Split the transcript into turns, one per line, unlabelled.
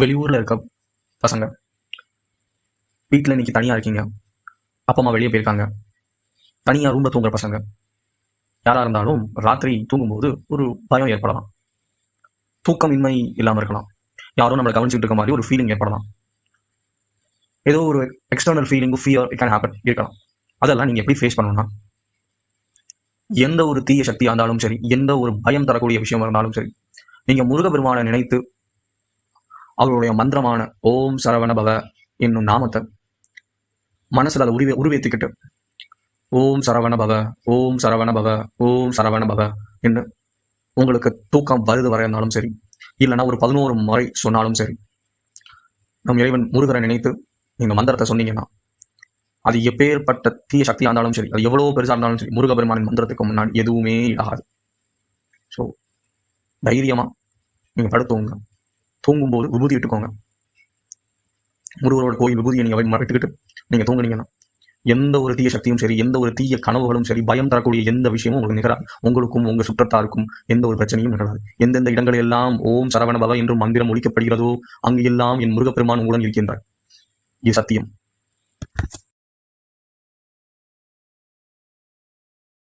வெளியூரில் இருக்க பசங்க. வீட்டில் இன்னைக்கு தனியாக இருக்கீங்க. அப்பா அம்மா வெளியே போயிருக்காங்க. தனியாக ரூமில் தூங்குற பசங்க. யாராக இருந்தாலும் ராத்திரி தூங்கும்போது ஒரு பயம் ஏற்படலாம். தூக்கம் இன்மை இல்லாமல் இருக்கலாம். யாரும் நம்மளை கவனிச்சுட்டு இருக்க மாதிரி ஒரு ஃபீலிங் ஏற்படலாம். ஏதோ ஒரு external feeling fear can happen இருக்கலாம். அதெல்லாம் நீங்கள் எப்படி ஃபேஸ் பண்ணணும்னா எந்த ஒரு தீய சக்தியாக இருந்தாலும் சரி எந்த ஒரு பயம் தரக்கூடிய விஷயம் இருந்தாலும் சரி நீங்கள் முருகபெருமானை நினைத்து அவருடைய மந்திரமான ஓம் சரவண பவ என்னும் நாமத்தை மனசில் அதை உருவே உருவேற்றிக்கிட்டு ஓம் சரவண பவ ஓம் சரவண பவ ஓம் சரவண பவ என்று உங்களுக்கு தூக்கம் வருது வரையினாலும் இருந்தாலும் சரி இல்லைன்னா ஒரு பதினோரு முறை சொன்னாலும் சரி நம் இறைவன் முருகரை நினைத்து நீங்கள் மந்திரத்தை சொன்னீங்கன்னா அது எப்பேற்பட்ட தீய சக்தியாக இருந்தாலும் சரி அது எவ்வளோ பெருசாக இருந்தாலும் சரி முருகபெருமானின் மந்திரத்துக்கு முன்னாடி எதுவுமே ஆகாது ஸோ தைரியமாக நீங்கள் படுத்துவோங்க தூங்கும்போது விபூதி இட்டுக்கோங்க முருகரோட கோயில் விபூதியை நீங்கள் மறைத்துக்கிட்டு நீங்கள் தூங்குனீங்கன்னா எந்த ஒரு தீய சக்தியும் சரி எந்த ஒரு தீய கனவுகளும் சரி பயம் தரக்கூடிய எந்த விஷயமும் உங்களுக்கு நிகழாது. உங்களுக்கும் உங்கள் சுற்றத்தாருக்கும் எந்த ஒரு பிரச்சனையும் நிகழாது. எந்தெந்த இடங்களில் எல்லாம் ஓம் சரவண பவ என்று மந்திரம் ஒழிக்கப்படுகிறதோ அங்கு எல்லாம் என் முருகப்பெருமான் உடன் இருக்கின்றார். இது சத்தியம்.